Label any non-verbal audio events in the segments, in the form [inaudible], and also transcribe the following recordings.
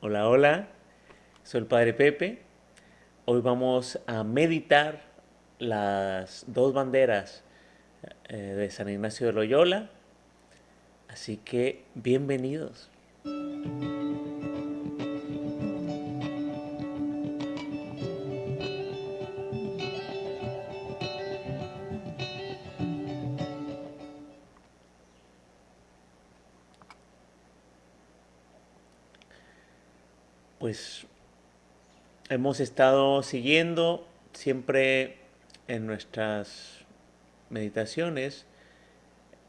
Hola, hola, soy el Padre Pepe. Hoy vamos a meditar las dos banderas eh, de San Ignacio de Loyola. Así que bienvenidos. Hemos estado siguiendo siempre en nuestras meditaciones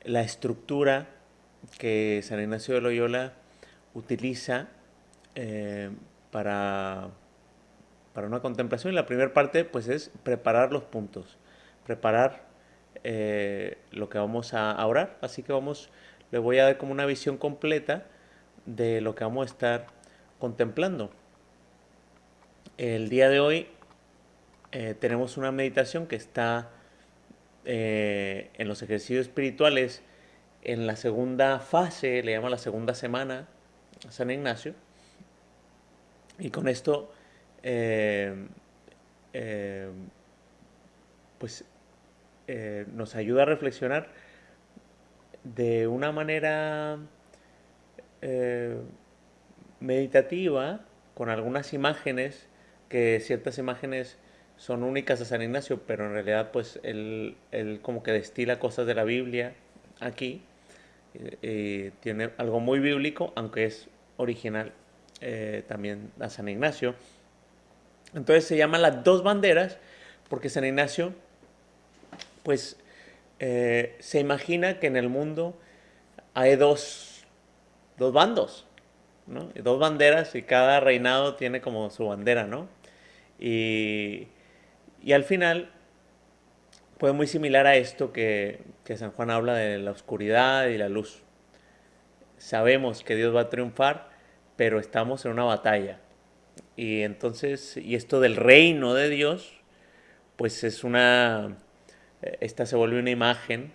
la estructura que San Ignacio de Loyola utiliza eh, para, para una contemplación. La primera parte pues es preparar los puntos, preparar eh, lo que vamos a orar. Así que vamos, le voy a dar como una visión completa de lo que vamos a estar contemplando. El día de hoy eh, tenemos una meditación que está eh, en los ejercicios espirituales en la segunda fase, le llama la segunda semana a San Ignacio. Y con esto, eh, pues nos ayuda a reflexionar de una manera meditativa con algunas imágenes, que ciertas imágenes son únicas a San Ignacio, pero en realidad pues él, como que destila cosas de la Biblia aquí. y tiene algo muy bíblico, aunque es original eh, también a San Ignacio. Entonces se llaman las dos banderas porque San Ignacio pues eh, se imagina que en el mundo hay dos, dos bandos dos banderas y cada reinado tiene como su bandera, ¿no? Y, al final, pues muy similar a esto que, San Juan habla de la oscuridad y la luz. Sabemos que Dios va a triunfar, pero estamos en una batalla. Y entonces, y esto del reino de Dios, pues es una, esta se vuelve una imagen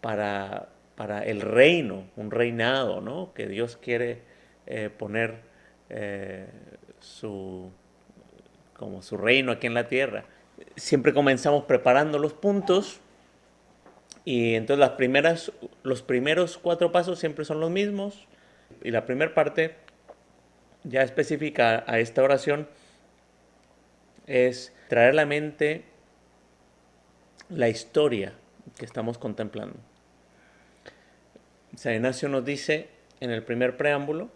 para, para el reino, un reinado, ¿no? Que Dios quiere eh, poner eh, su, como su reino aquí en la tierra. Siempre comenzamos preparando los puntos y entonces las primeras, los primeros cuatro pasos siempre son los mismos y la primera parte ya específica a esta oración es traer a la mente la historia que estamos contemplando. San Ignacio nos dice en el primer preámbulo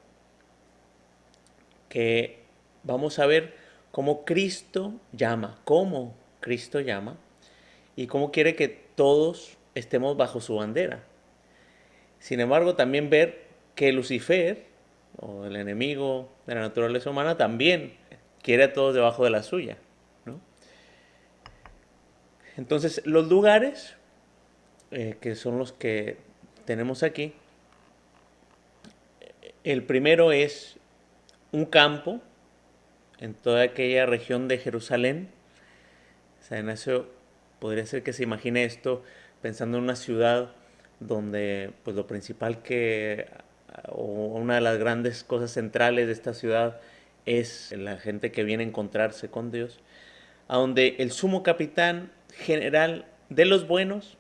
que vamos a ver cómo Cristo llama, cómo Cristo llama y cómo quiere que todos estemos bajo su bandera. Sin embargo, también ver que Lucifer, o el enemigo de la naturaleza humana, también quiere a todos debajo de la suya. Entonces, los lugares, eh, que son los que tenemos aquí, el primero es un campo en toda aquella región de Jerusalén. San Ignacio podría ser que se imagine esto pensando en una ciudad donde pues lo principal que o una de las grandes cosas centrales de esta ciudad es la gente que viene a encontrarse con Dios, a donde el sumo capitán general de los buenos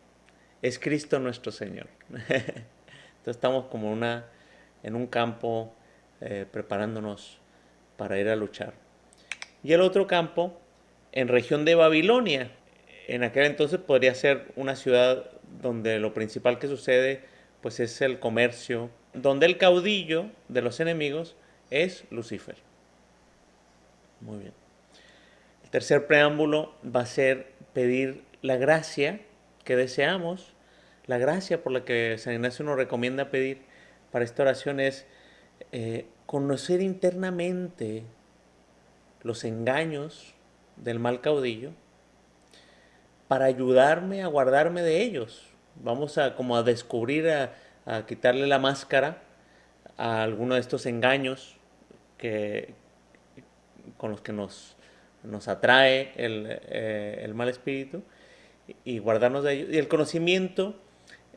es Cristo nuestro Señor. [laughs] Entonces estamos como una, en un campo eh, preparándonos para ir a luchar. Y el otro campo, en región de Babilonia. En aquel entonces podría ser una ciudad donde lo principal que sucede pues es el comercio, donde el caudillo de los enemigos es Lucifer. Muy bien. El tercer preámbulo va a ser pedir la gracia que deseamos, la gracia por la que San Ignacio nos recomienda pedir para esta oración es eh, conocer internamente los engaños del mal caudillo para ayudarme a guardarme de ellos. Vamos a como a descubrir, a, quitarle la máscara a alguno de estos engaños que, con los que nos, nos atrae el, eh, el mal espíritu y guardarnos de ellos. Y el conocimiento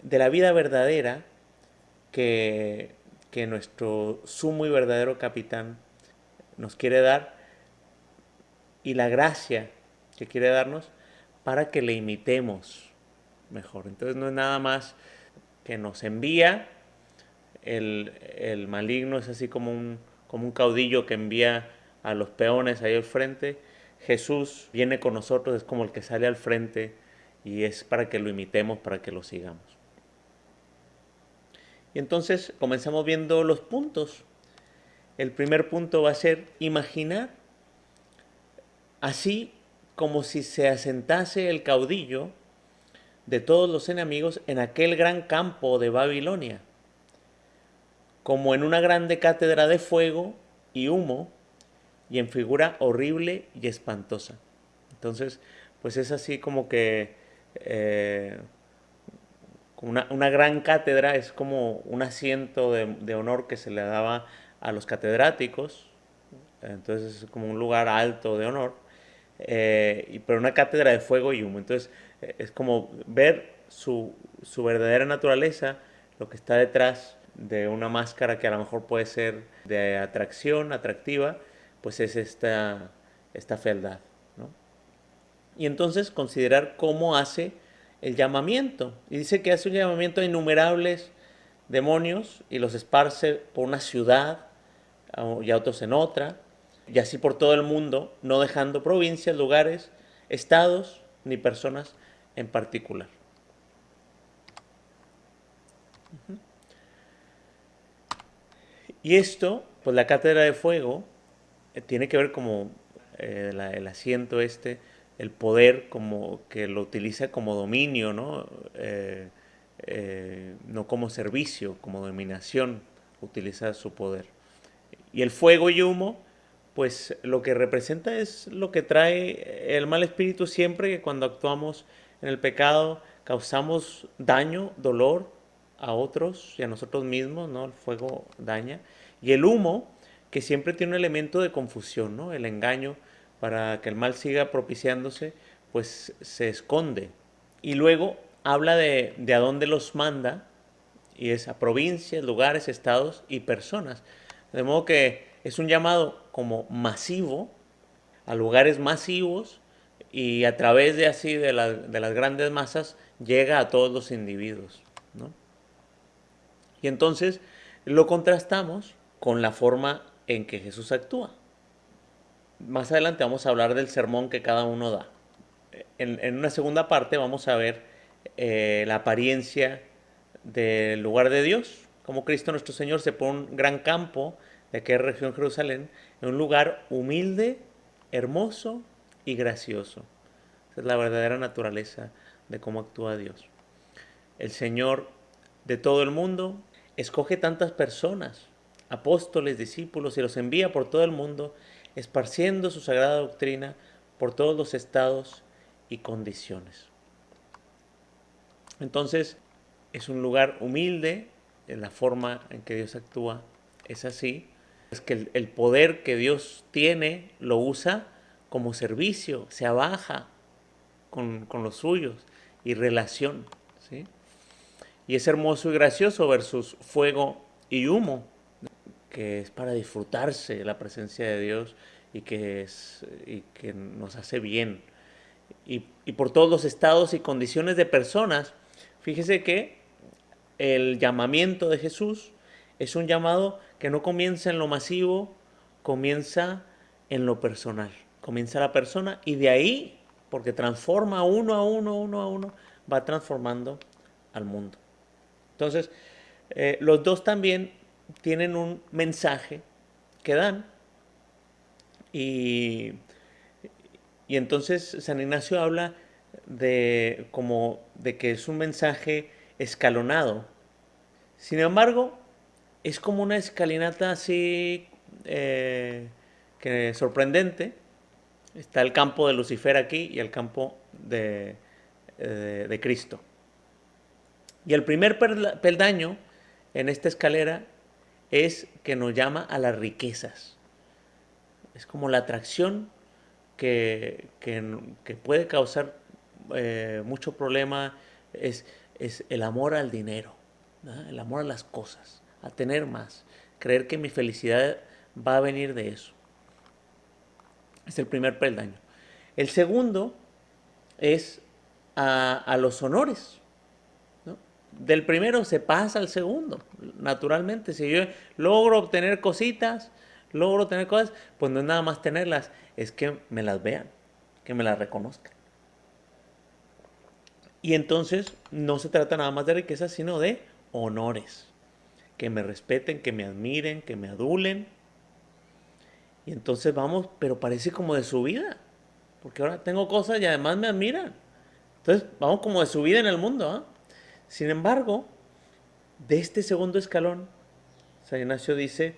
de la vida verdadera que que nuestro sumo y verdadero capitán nos quiere dar y la gracia que quiere darnos para que le imitemos mejor. Entonces no es nada más que nos envía, el, el maligno es así como un, como un caudillo que envía a los peones ahí al frente. Jesús viene con nosotros, es como el que sale al frente y es para que lo imitemos, para que lo sigamos. Y entonces comenzamos viendo los puntos. El primer punto va a ser imaginar así como si se asentase el caudillo de todos los enemigos en aquel gran campo de Babilonia, como en una grande cátedra de fuego y humo y en figura horrible y espantosa. Entonces, pues es así como que eh, una, una, gran cátedra es como un asiento de, de, honor que se le daba a los catedráticos, entonces es como un lugar alto de honor, eh, pero una cátedra de fuego y humo. Entonces eh, es como ver su, su verdadera naturaleza, lo que está detrás de una máscara que a lo mejor puede ser de atracción, atractiva, pues es esta, esta fealdad. ¿no? Y entonces considerar cómo hace el llamamiento. Y dice que hace un llamamiento a innumerables demonios y los esparce por una ciudad y a otros en otra, y así por todo el mundo, no dejando provincias, lugares, estados ni personas en particular. Y esto, pues la cátedra de fuego, eh, tiene que ver como eh, el asiento este, el poder como que lo utiliza como dominio, ¿no? Eh, no como servicio, como dominación, utiliza su poder. Y el fuego y humo, pues lo que representa es lo que trae el mal espíritu siempre que cuando actuamos en el pecado causamos daño, dolor a otros y a nosotros mismos, ¿no? El fuego daña. Y el humo, que siempre tiene un elemento de confusión, ¿no? El engaño, para que el mal siga propiciándose, pues se esconde. Y luego habla de, de a dónde los manda, y es a provincias, lugares, estados y personas. De modo que es un llamado como masivo, a lugares masivos, y a través de así de, la, de las grandes masas llega a todos los individuos. ¿no? Y entonces lo contrastamos con la forma en que Jesús actúa. Más adelante vamos a hablar del sermón que cada uno da. En, una segunda parte vamos a ver eh, la apariencia del lugar de Dios, como Cristo nuestro Señor se pone un gran campo de aquella región Jerusalén, en un lugar humilde, hermoso y gracioso. Esa es la verdadera naturaleza de cómo actúa Dios. El Señor de todo el mundo escoge tantas personas apóstoles, discípulos y los envía por todo el mundo, esparciendo su sagrada doctrina por todos los estados y condiciones. Entonces, es un lugar humilde, en la forma en que Dios actúa es así, es que el, poder que Dios tiene lo usa como servicio, se abaja con, con los suyos y relación. ¿sí? Y es hermoso y gracioso versus fuego y humo que es para disfrutarse la presencia de Dios y que, es, y que nos hace bien. Y, y, por todos los estados y condiciones de personas, fíjese que el llamamiento de Jesús es un llamado que no comienza en lo masivo, comienza en lo personal. Comienza la persona y de ahí, porque transforma uno a uno, uno a uno, va transformando al mundo. Entonces, eh, los dos también tienen un mensaje que dan. Y, y entonces San Ignacio habla de, como, de que es un mensaje escalonado. Sin embargo, es como una escalinata así eh, que sorprendente. Está el campo de Lucifer aquí y el campo de, de, de Cristo. Y el primer peldaño en esta escalera es que nos llama a las riquezas. Es como la atracción que, puede causar eh, mucho problema, es, es, el amor al dinero, el amor a las cosas, a tener más, creer que mi felicidad va a venir de eso. Es el primer peldaño. El segundo es a, los honores. Del primero se pasa al segundo, naturalmente. Si yo logro obtener cositas, logro tener cosas, pues no es nada más tenerlas, es que me las vean, que me las reconozcan. Y entonces no se trata nada más de riqueza, sino de honores. Que me respeten, que me admiren, que me adulen. Y entonces vamos, pero parece como de su vida. Porque ahora tengo cosas y además me admiran. Entonces vamos como de su vida en el mundo. ¿ah? Sin embargo, de este segundo escalón, San Ignacio dice,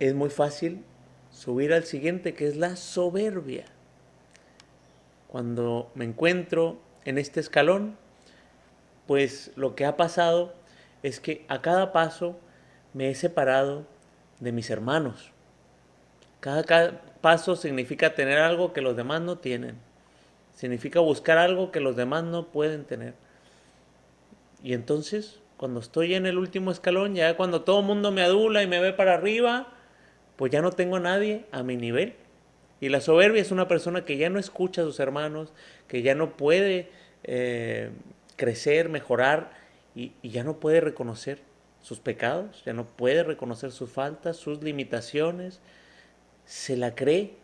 es muy fácil subir al siguiente, que es la soberbia. Cuando me encuentro en este escalón, pues lo que ha pasado es que a cada paso me he separado de mis hermanos. Cada, paso significa tener algo que los demás no tienen. Significa buscar algo que los demás no pueden tener. Y entonces, cuando estoy en el último escalón, ya cuando todo el mundo me adula y me ve para arriba, pues ya no tengo a nadie a mi nivel. Y la soberbia es una persona que ya no escucha a sus hermanos, que ya no puede eh, crecer, mejorar y, ya no puede reconocer sus pecados, ya no puede reconocer sus faltas, sus limitaciones. Se la cree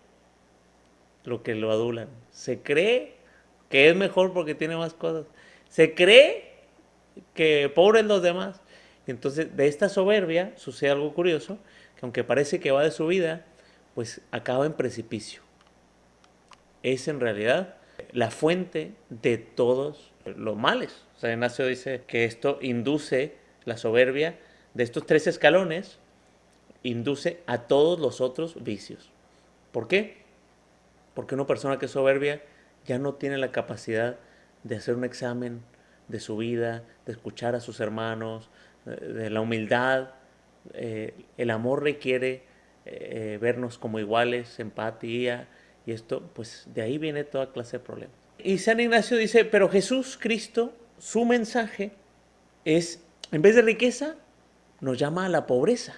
lo que lo adulan. Se cree que es mejor porque tiene más cosas. Se cree que pobres los demás. Entonces, de esta soberbia sucede algo curioso, que aunque parece que va de su vida, pues acaba en precipicio. Es en realidad la fuente de todos los males. Sea, Ignacio dice que esto induce la soberbia de estos tres escalones, induce a todos los otros vicios. ¿Por qué? Porque una persona que es soberbia ya no tiene la capacidad de hacer un examen de su vida, de escuchar a sus hermanos, de la humildad. Eh, el amor requiere eh, vernos como iguales, empatía, y esto, pues de ahí viene toda clase de problemas. Y San Ignacio dice, pero Jesús, Cristo, su mensaje es, en vez de riqueza, nos llama a la pobreza.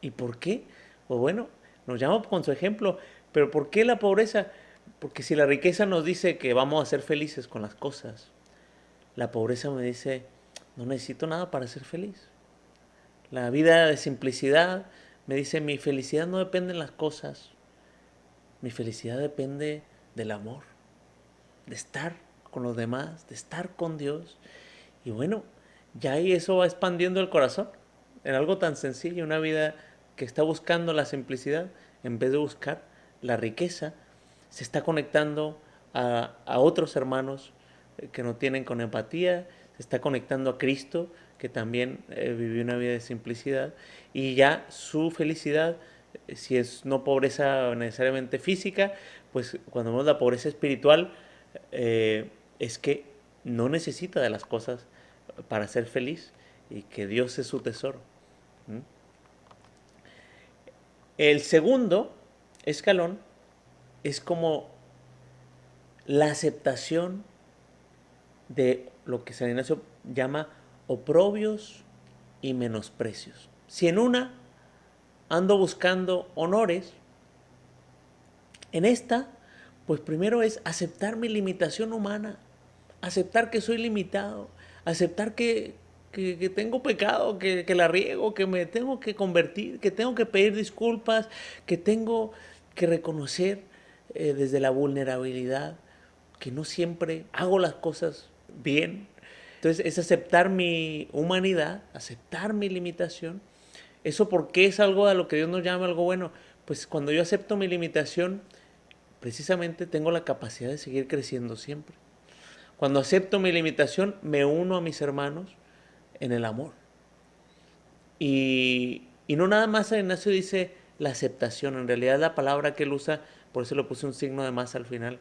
¿Y por qué? Pues bueno, nos llama con su ejemplo, pero ¿por qué la pobreza? Porque si la riqueza nos dice que vamos a ser felices con las cosas, la pobreza me dice, no necesito nada para ser feliz. La vida de simplicidad me dice, mi felicidad no depende de las cosas, mi felicidad depende del amor, de estar con los demás, de estar con Dios. Y bueno, ya ahí eso va expandiendo el corazón en algo tan sencillo, una vida que está buscando la simplicidad en vez de buscar la riqueza, se está conectando a, otros hermanos que no tienen con empatía, se está conectando a Cristo, que también eh, vivió una vida de simplicidad, y ya su felicidad, eh, si es no pobreza necesariamente física, pues cuando vemos la pobreza espiritual, eh, es que no necesita de las cosas para ser feliz y que Dios es su tesoro. El segundo escalón es como la aceptación de lo que San Ignacio llama oprobios y menosprecios. Si en una ando buscando honores, en esta, pues primero es aceptar mi limitación humana, aceptar que soy limitado, aceptar que, tengo pecado, que, la riego, que me tengo que convertir, que tengo que pedir disculpas, que tengo que reconocer eh, desde la vulnerabilidad que no siempre hago las cosas bien. Entonces es aceptar mi humanidad, aceptar mi limitación. ¿Eso porque es algo a lo que Dios nos llama algo bueno? Pues cuando yo acepto mi limitación, precisamente tengo la capacidad de seguir creciendo siempre. Cuando acepto mi limitación, me uno a mis hermanos en el amor. Y, no nada más San Ignacio dice la aceptación, en realidad la palabra que él usa, por eso le puse un signo de más al final,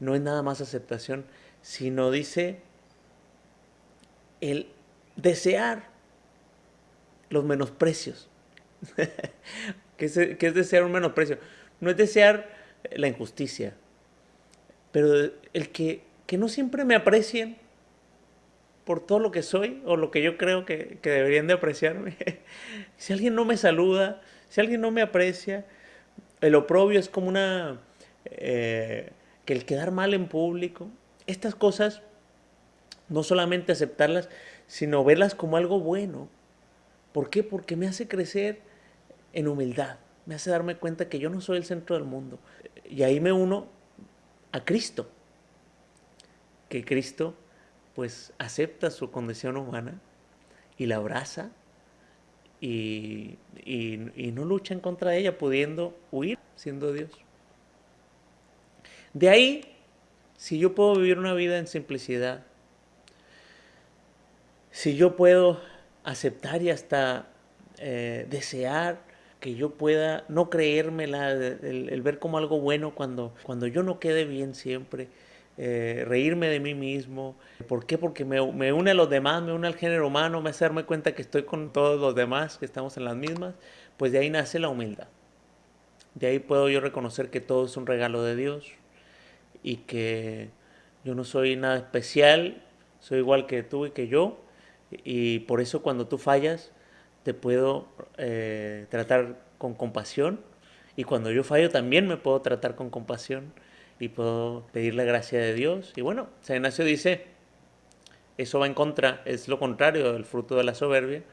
no es nada más aceptación, sino dice el desear los menosprecios. [laughs] ¿Qué, es, es desear un menosprecio? No es desear la injusticia, pero el que, que no siempre me aprecien por todo lo que soy o lo que yo creo que, deberían de apreciarme. [laughs] si alguien no me saluda, si alguien no me aprecia, El oprobio es como una... Eh, que el quedar mal en público. Estas cosas, no solamente aceptarlas, sino verlas como algo bueno. ¿Por qué? Porque me hace crecer en humildad. Me hace darme cuenta que yo no soy el centro del mundo. Y ahí me uno a Cristo. Que Cristo pues acepta su condición humana y la abraza y, no lucha en contra de ella, pudiendo huir siendo Dios. De ahí, si yo puedo vivir una vida en simplicidad, si yo puedo aceptar y hasta eh, desear que yo pueda no creérmela, el, ver como algo bueno cuando, cuando yo no quede bien siempre, eh, reírme de mí mismo. ¿Por qué? Porque me, me, une a los demás, me une al género humano, me hace darme cuenta que estoy con todos los demás, que estamos en las mismas. Pues de ahí nace la humildad. De ahí puedo yo reconocer que todo es un regalo de Dios y que yo no soy nada especial, soy igual que tú y que yo. Y por eso cuando tú fallas, te puedo eh, tratar con compasión. Y cuando yo fallo también me puedo tratar con compasión y puedo pedir la gracia de Dios. Y bueno, San Ignacio dice, eso va en contra, es lo contrario del fruto de la soberbia.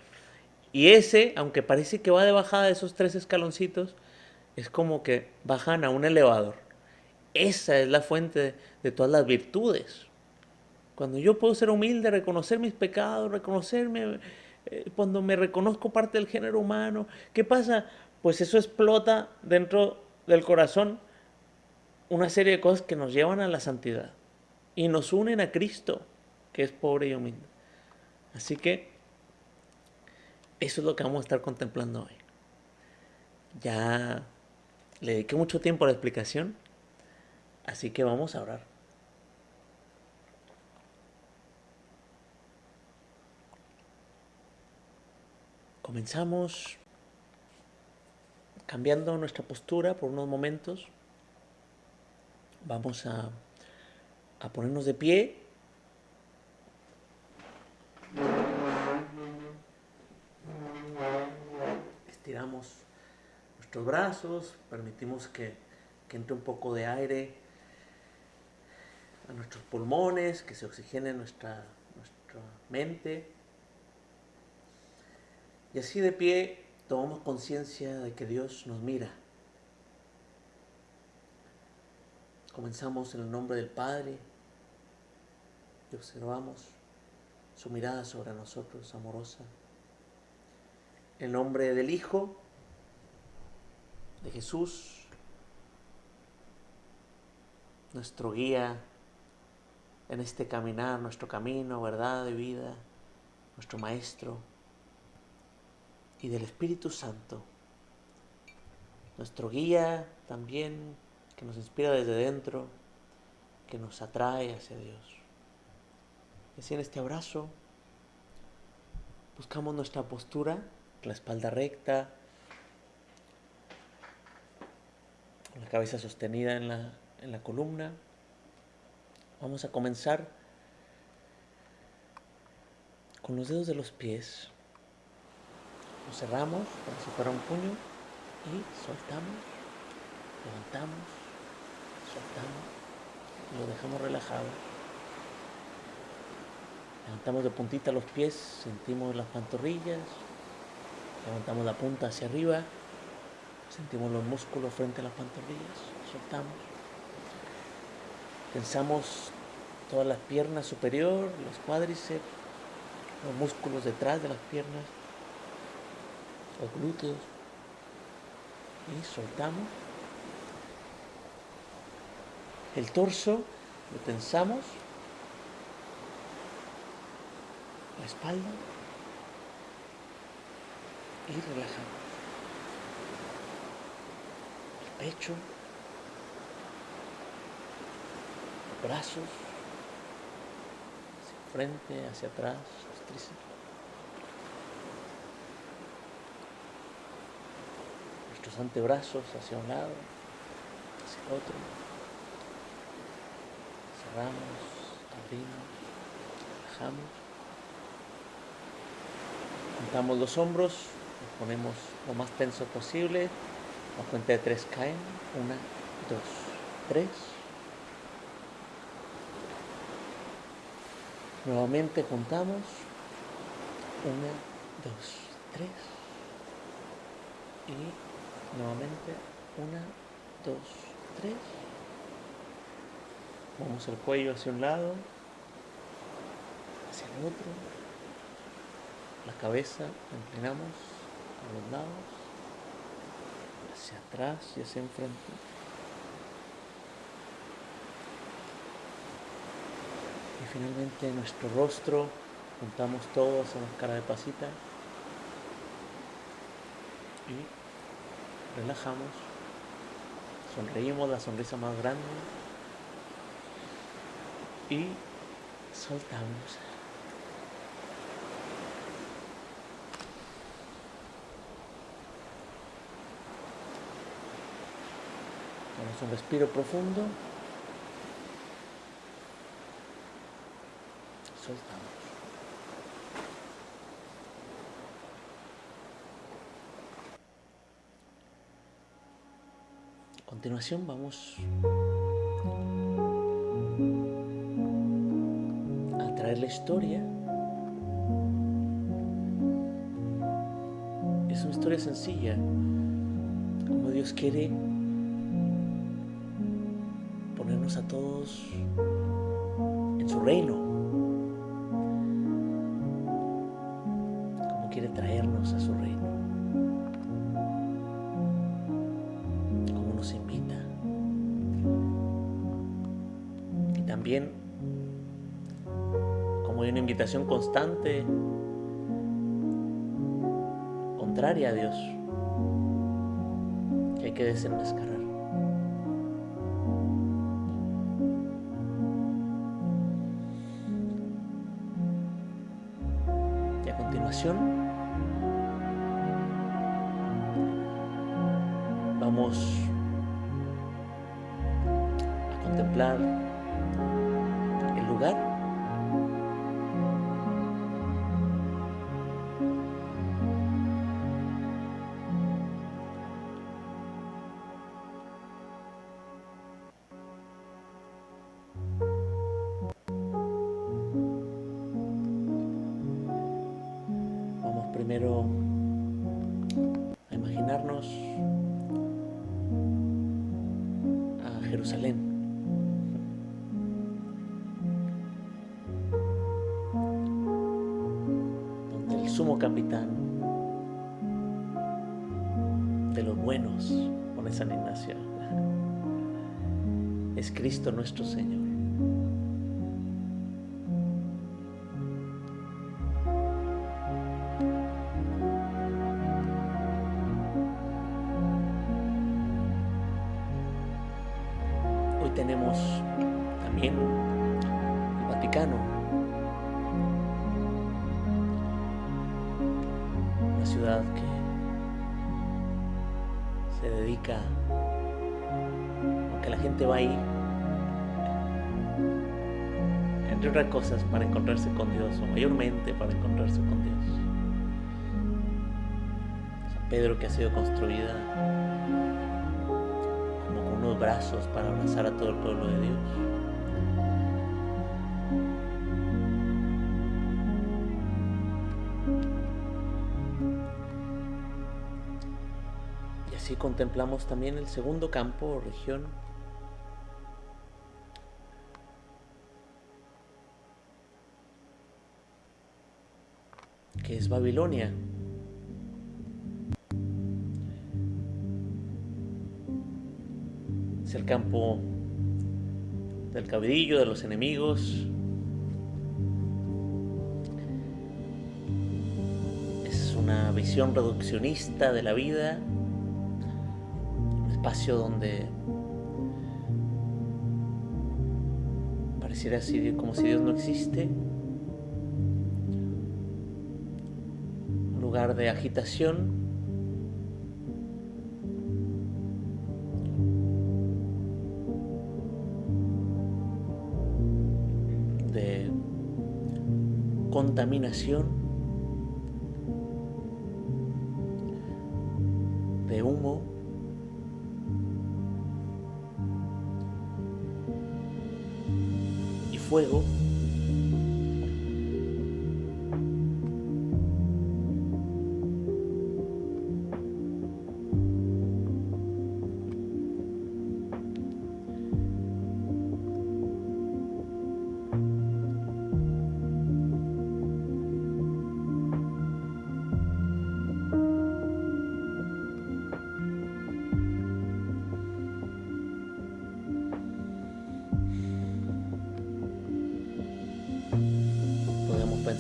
Y ese, aunque parece que va de bajada de esos tres escaloncitos, es como que bajan a un elevador. Esa es la fuente de, todas las virtudes. Cuando yo puedo ser humilde, reconocer mis pecados, reconocerme, eh, cuando me reconozco parte del género humano, ¿qué pasa? Pues eso explota dentro del corazón una serie de cosas que nos llevan a la santidad y nos unen a Cristo, que es pobre y humilde. Así que eso es lo que vamos a estar contemplando hoy. Ya le dediqué mucho tiempo a la explicación, así que vamos a orar. Comenzamos cambiando nuestra postura por unos momentos. Vamos a, ponernos de pie. Estiramos nuestros brazos, permitimos que, entre un poco de aire a nuestros pulmones, que se oxigene nuestra, nuestra mente. Y así de pie tomamos conciencia de que Dios nos mira. Comenzamos en el nombre del Padre y observamos su mirada sobre nosotros, amorosa. En el nombre del Hijo, de Jesús, nuestro guía en este caminar, nuestro camino, verdad de vida, nuestro Maestro, y del Espíritu Santo, nuestro guía también que nos inspira desde dentro, que nos atrae hacia Dios. Así en este abrazo buscamos nuestra postura, la espalda recta, la cabeza sostenida en la, en la columna. Vamos a comenzar con los dedos de los pies. Cerramos como si fuera un puño y soltamos, levantamos soltamos, lo dejamos relajado. Levantamos de puntita los pies, sentimos las pantorrillas, levantamos la punta hacia arriba, sentimos los músculos frente a las pantorrillas, soltamos. Pensamos todas las piernas superior, los cuádriceps, los músculos detrás de las piernas, los glúteos. Y soltamos. El torso lo tensamos, la espalda. Y relajamos. El pecho, los brazos, hacia frente, hacia atrás, los. Nuestros antebrazos hacia un lado, hacia el otro cerramos, abrimos, bajamos. Juntamos los hombros, nos ponemos lo más tenso posible, A cuenta de tres caen. Una, dos, tres. Nuevamente juntamos. Una, dos, tres. Y nuevamente una, dos, tres. Vamos el cuello hacia un lado, hacia el otro. La cabeza inclinamos a los lados, hacia atrás y hacia enfrente. Y finalmente nuestro rostro, juntamos todos, hacemos cara de pasita y relajamos, sonreímos la sonrisa más grande y soltamos. Tomamos un respiro profundo. Soltamos. A continuación vamos a traer la historia. Es una historia sencilla, como Dios quiere ponernos a todos en su reino, constante, contraria a Dios, que hay que desenmascarar. Y a continuación vamos a contemplar el lugar Nuestro Señor. Cosas, para encontrarse con Dios, o mayormente para encontrarse con Dios. San Pedro que ha sido construida como con unos brazos para abrazar a todo el pueblo de Dios. Y así contemplamos también el segundo campo o región es Babilonia. Es el campo del cabidillo, de los enemigos. Es una visión reduccionista de la vida. Un espacio donde pareciera como si Dios no existe. de agitación. de contaminación de humo y fuego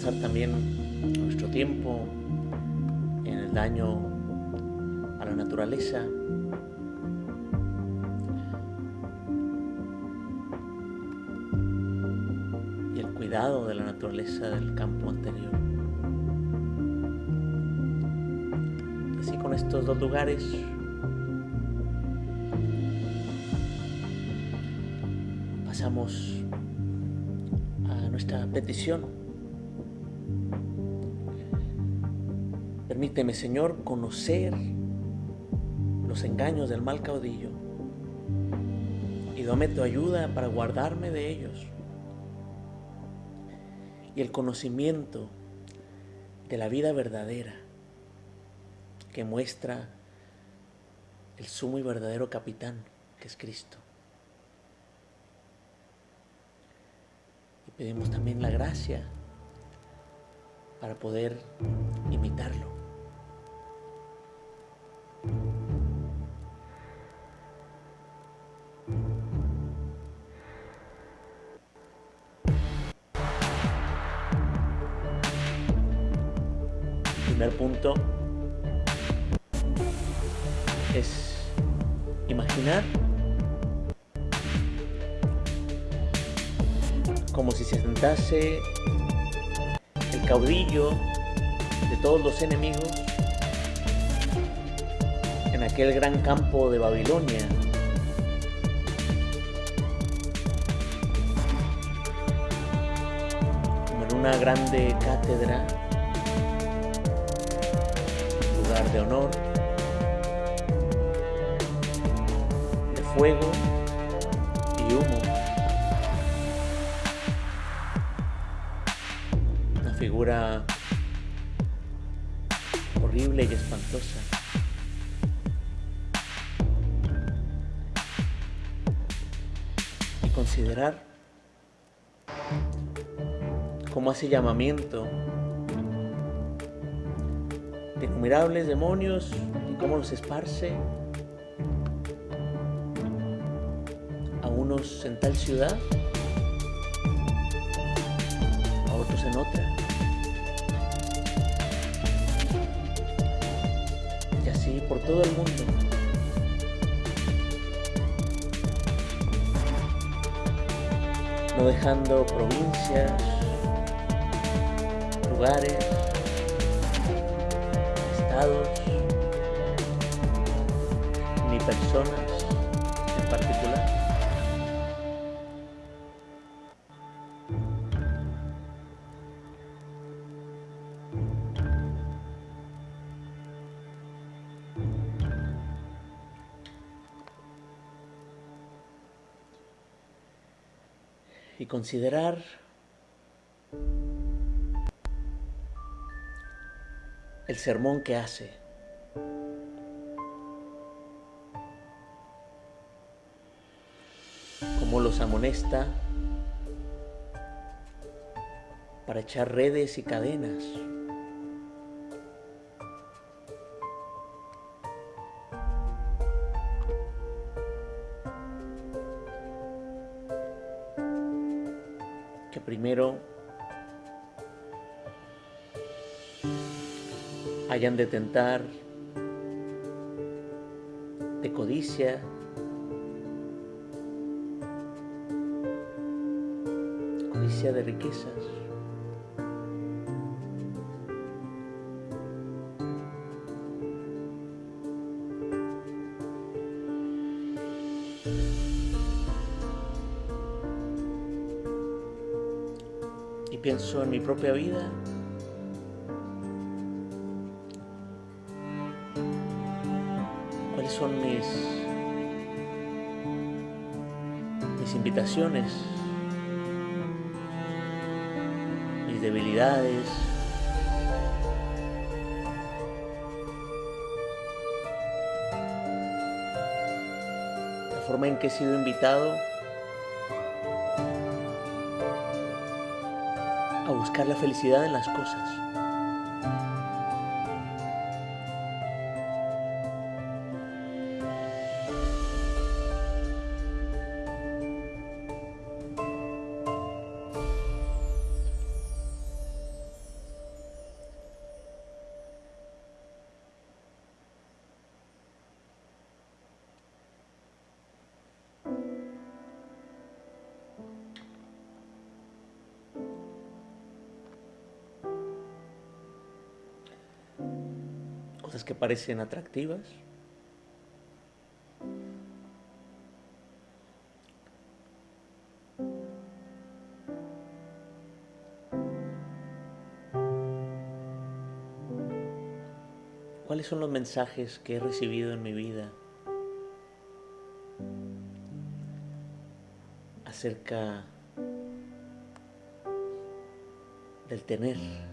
pensar también nuestro tiempo en el daño a la naturaleza. Y el cuidado de la naturaleza del campo anterior. Así con estos dos lugares pasamos a nuestra petición. Permíteme, Señor, conocer los engaños del mal caudillo y dame tu ayuda para guardarme de ellos. Y el conocimiento de la vida verdadera que muestra el sumo y verdadero capitán que es Cristo. Y pedimos también la gracia para poder imitarlo. Como si se sentase el caudillo de todos los enemigos en aquel gran campo de Babilonia. Como en una grande cátedra, lugar de honor, de fuego figura horrible y espantosa. Y considerar cómo hace llamamiento de innumerables demonios y cómo los esparce a unos en tal ciudad, a otros en otra. Todo el mundo. No dejando provincias, lugares, estados, ni personas Y considerar el sermón que hace. Cómo los amonesta para echar redes y cadenas. De tentar de codicia, codicia de riquezas. Y pienso en mi propia vida mis debilidades. La forma en que he sido invitado a buscar la felicidad en las cosas. Parecen atractivas. ¿Cuáles son los mensajes que he recibido en mi vida acerca del tener?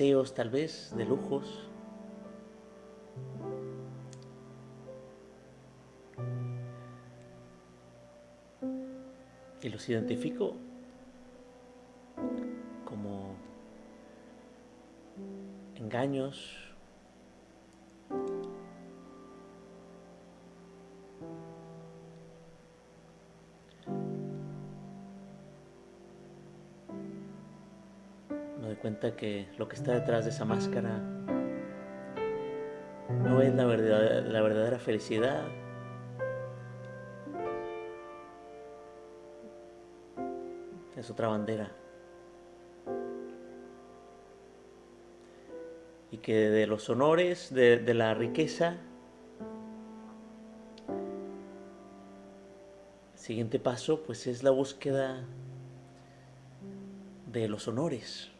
Deseos tal vez, de lujos. Y los identifico como engaños, que lo que está detrás de esa máscara no es la verdadera, la verdadera felicidad. Es otra bandera. Y que de los honores, de, de la riqueza, el siguiente paso pues es la búsqueda de los honores.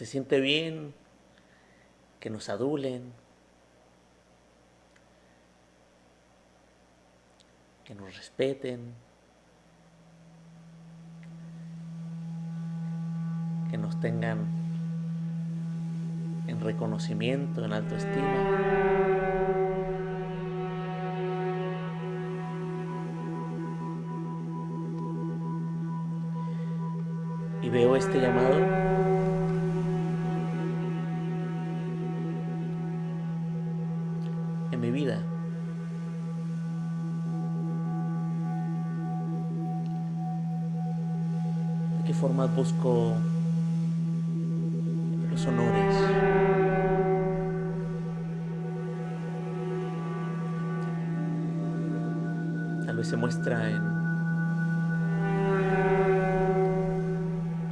Se siente bien que nos adulen, que nos respeten, que nos tengan en reconocimiento, en autoestima. Y veo este llamado mi vida. ¿De qué forma busco los honores? Tal vez se muestra en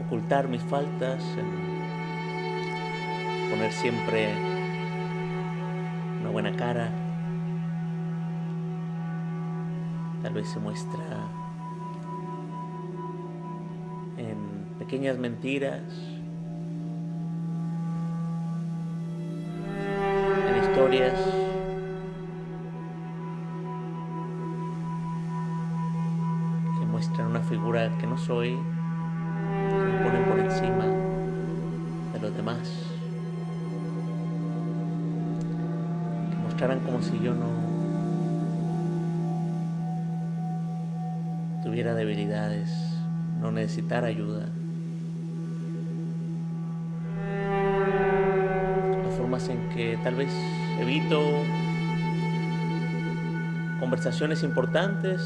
ocultar mis faltas, en poner siempre buena cara. Tal vez se muestra en pequeñas mentiras, en historias. que muestran una figura que no soy, que me ponen por encima de los demás. Como si yo no tuviera debilidades, no necesitara ayuda. Las formas en que tal vez evito conversaciones importantes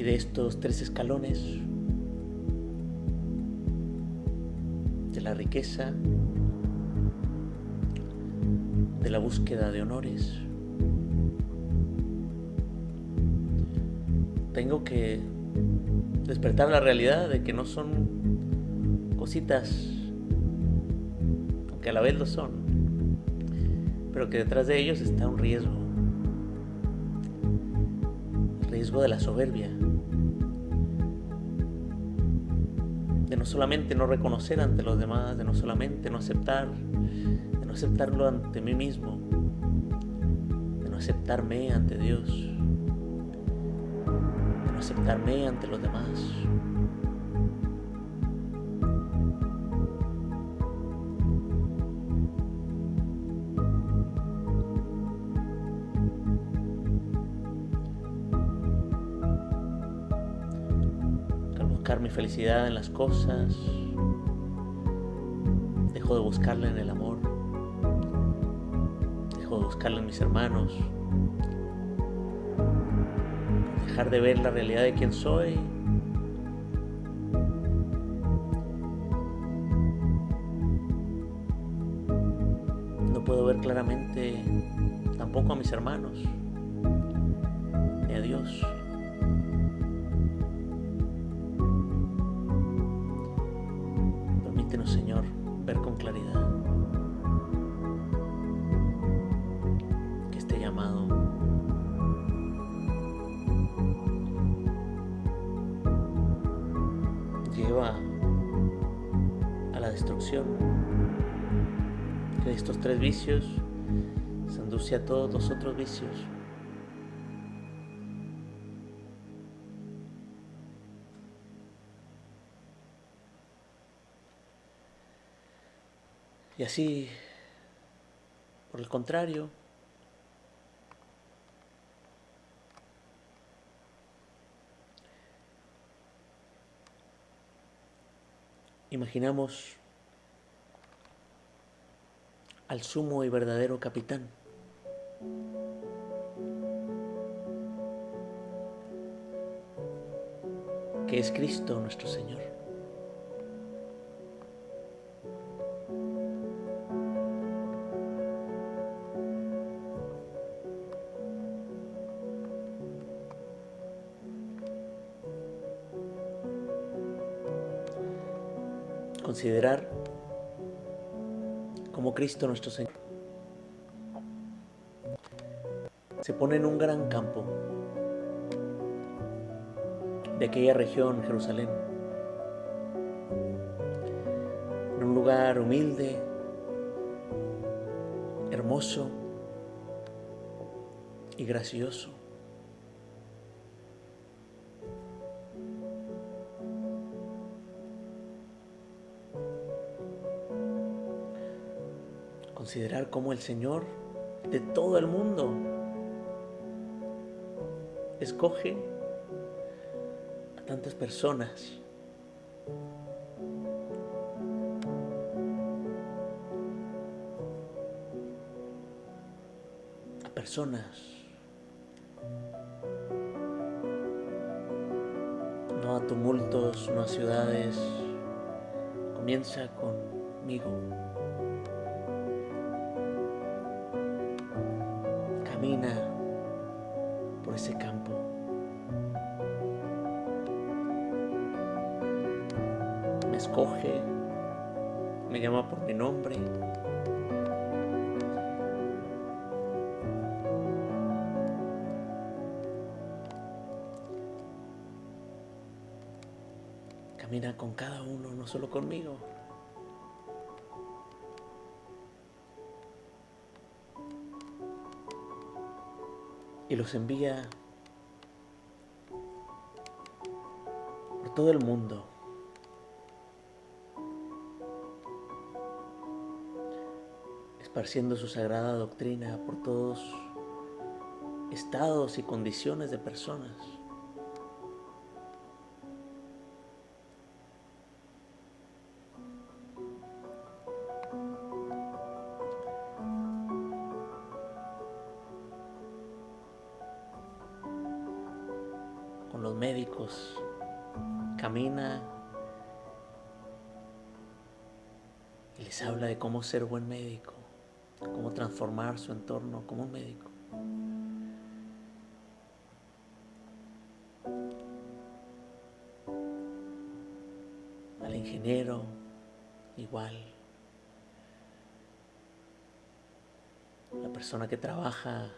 Y de estos tres escalones, de la riqueza, de la búsqueda de honores, tengo que despertar la realidad de que no son cositas, aunque a la vez lo son, pero que detrás de ellos está un riesgo, el riesgo de la soberbia, de no solamente no reconocer ante los demás, de no solamente no aceptar, de no aceptarlo ante mí mismo, de no aceptarme ante Dios, de no aceptarme ante los demás. Felicidad en las cosas, dejo de buscarla en el amor, dejo de buscarla en mis hermanos, dejar de ver la realidad de quién soy. No puedo ver claramente tampoco a mis hermanos, Señor, ver con claridad que este llamado lleva a la destrucción, que estos tres vicios se induce a todos los otros vicios. Y así, por el contrario, imaginamos al sumo y verdadero capitán. que es Cristo nuestro Señor. Considerar como Cristo nuestro Señor se pone en un gran campo de aquella región, Jerusalén, en un lugar humilde, hermoso y gracioso. Considerar cómo el Señor de todo el mundo escoge a tantas personas. A personas. No a tumultos, no a ciudades. Comienza conmigo. Camina por ese campo. Me escoge, me llama por mi nombre. Camina con cada uno, no solo conmigo. Y los envía por todo el mundo. esparciendo su sagrada doctrina por todos estados y condiciones de personas. Médicos, camina y les habla de cómo ser buen médico, cómo transformar su entorno como un médico. Al ingeniero, igual. La persona que trabaja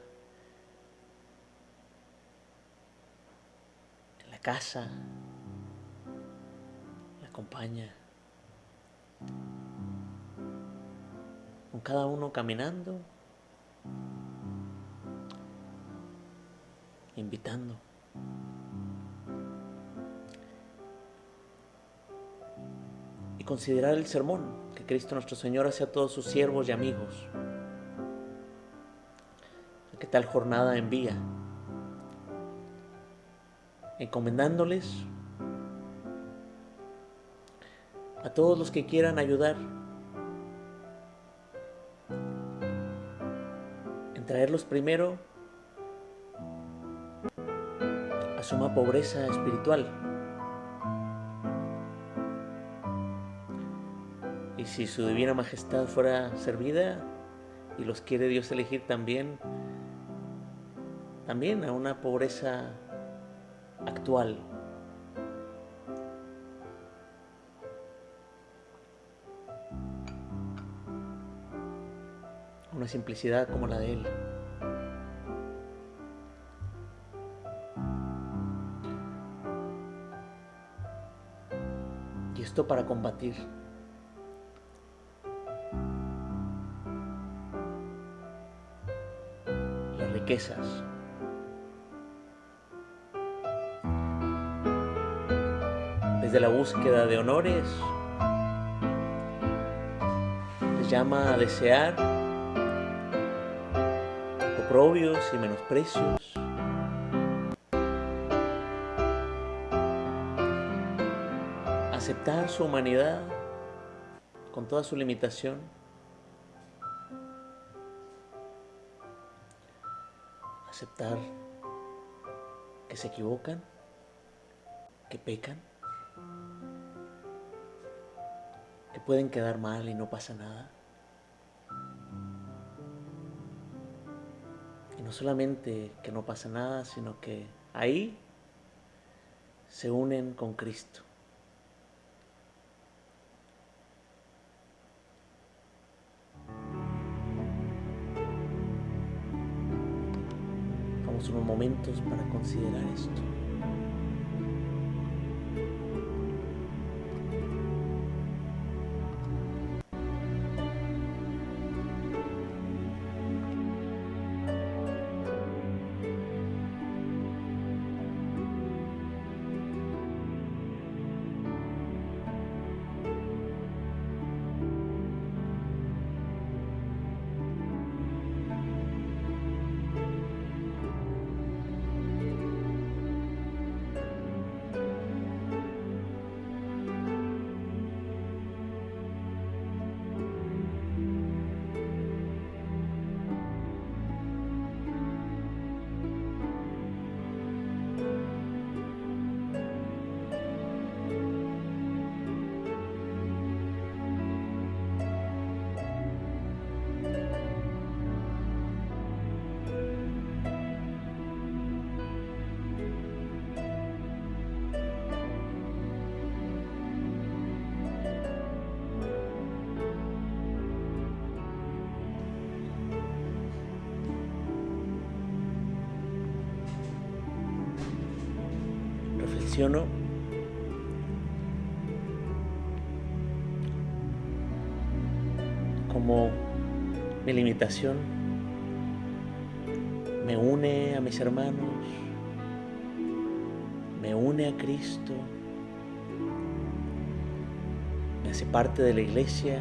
en la casa, la acompaña. Con cada uno caminando, invitando. y considerar el sermón que Cristo nuestro Señor hace a todos sus siervos y amigos. ¿Qué tal jornada envía? Encomendándoles a todos los que quieran ayudar en traerlos primero a suma pobreza espiritual. Y si su divina majestad fuera servida y los quiere Dios elegir también, también a una pobreza actual. Una simplicidad como la de Él. Y esto para combatir riquezas. Desde la búsqueda de honores, les llama a desear oprobios y menosprecios. Aceptar su humanidad con toda su limitación. Aceptar que se equivocan, que pecan, pueden quedar mal y no pasa nada. Y no solamente que no pasa nada, sino que ahí se unen con Cristo. unos momentos para considerar esto. Me une a mis hermanos, me une a Cristo, me hace parte de la iglesia.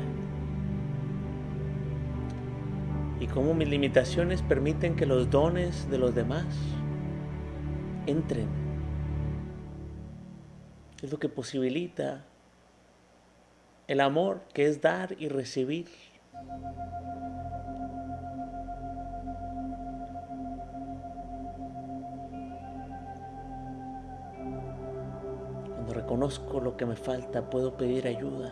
Y como mis limitaciones permiten que los dones de los demás entren es lo que posibilita el amor que es dar y recibir. Reconozco lo que me falta, puedo pedir ayuda.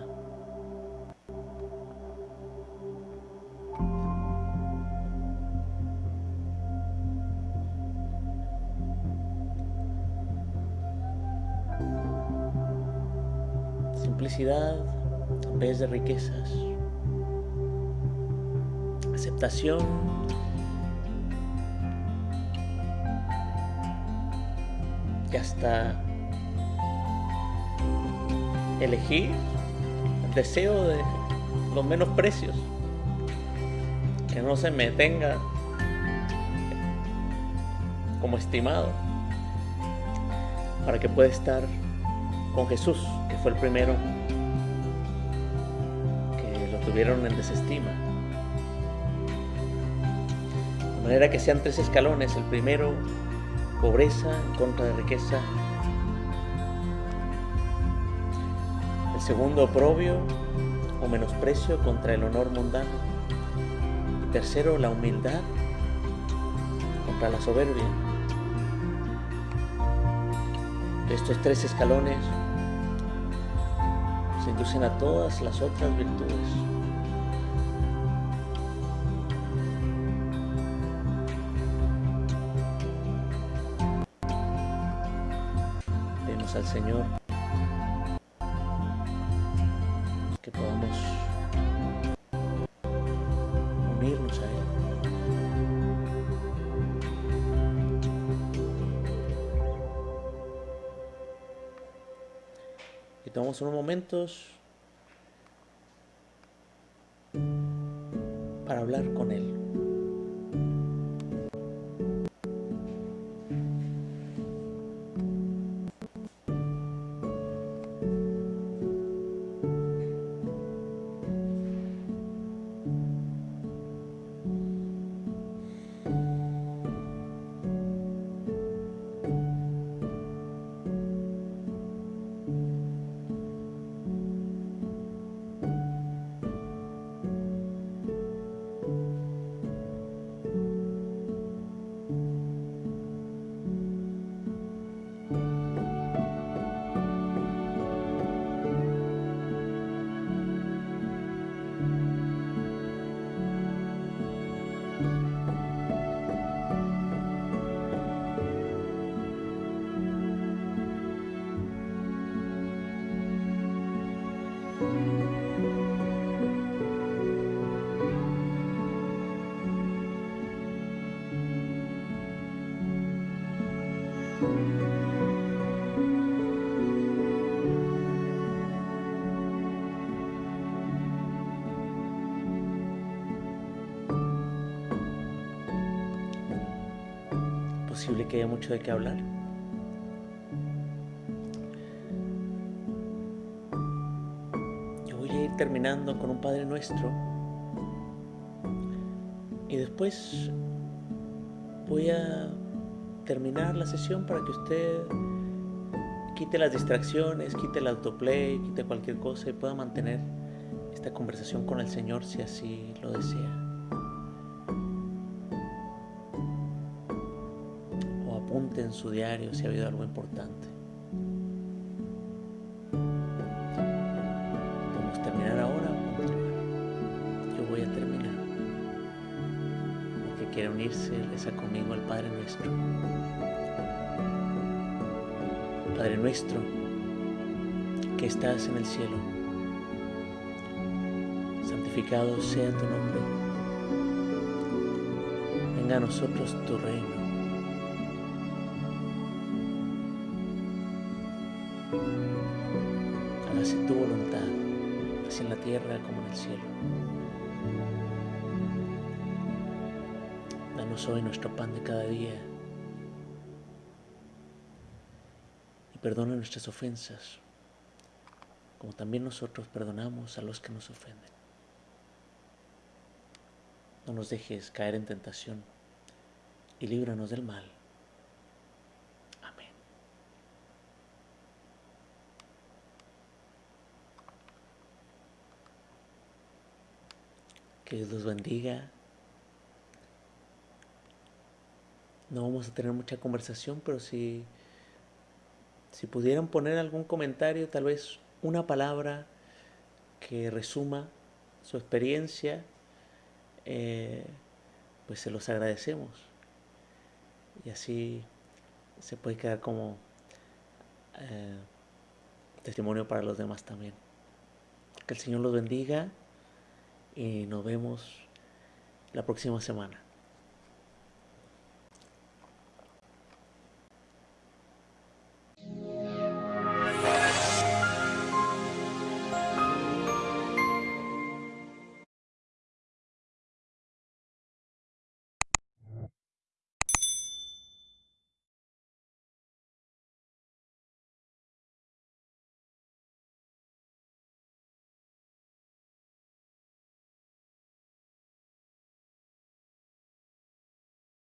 Simplicidad en vez de riquezas. Aceptación y hasta elegir el deseo de los menos precios. Que no se me tenga como estimado. Para que pueda estar con Jesús, que fue el primero que lo tuvieron en desestima. De manera que sean tres escalones. El primero, pobreza en contra de riqueza. Segundo, oprobio o menosprecio contra el honor mundano. Tercero, la humildad contra la soberbia. Estos tres escalones se inducen a todas las otras virtudes. Pedimos al Señor unos momentos posible que haya mucho de qué hablar. Yo voy a ir terminando con un Padre Nuestro y después voy a terminar la sesión para que usted quite las distracciones, quite el autoplay, quite cualquier cosa y pueda mantener esta conversación con el Señor si así lo desea. En su diario si ha habido algo importante. Podemos terminar ahora o. Yo voy a terminar. El que quiera unirse, reza conmigo al Padre Nuestro. Padre Nuestro, que estás en el cielo, santificado sea tu nombre. Venga a nosotros tu reino la tierra como en el cielo. Danos hoy nuestro pan de cada día y perdona nuestras ofensas, como también nosotros perdonamos a los que nos ofenden. No nos dejes caer en tentación y líbranos del mal. Que Dios los bendiga. No vamos a tener mucha conversación, pero sí si pudieran poner algún comentario, tal vez una palabra que resuma su experiencia, eh, pues se los agradecemos. Y así se puede quedar como eh, testimonio para los demás también. Que el Señor los bendiga y nos vemos la próxima semana.